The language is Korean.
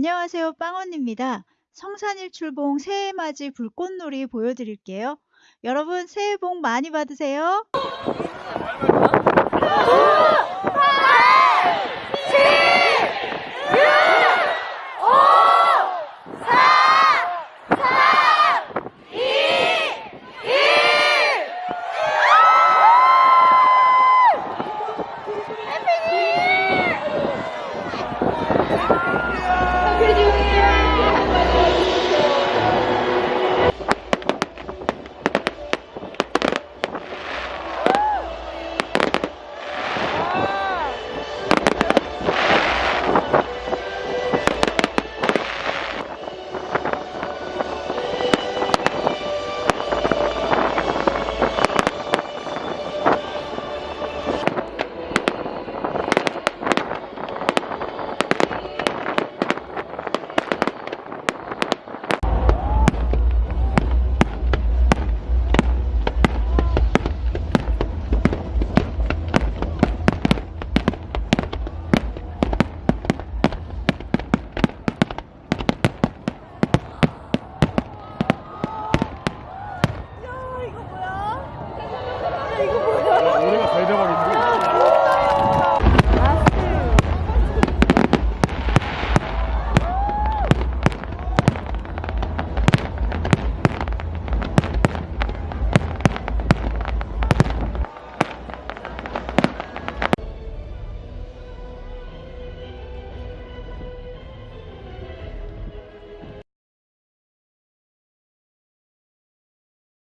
안녕하세요. 빵언입니다. 성산일 출봉 새해 맞이 불꽃놀이 보여드릴게요. 여러분 새해 복 많이 받으세요.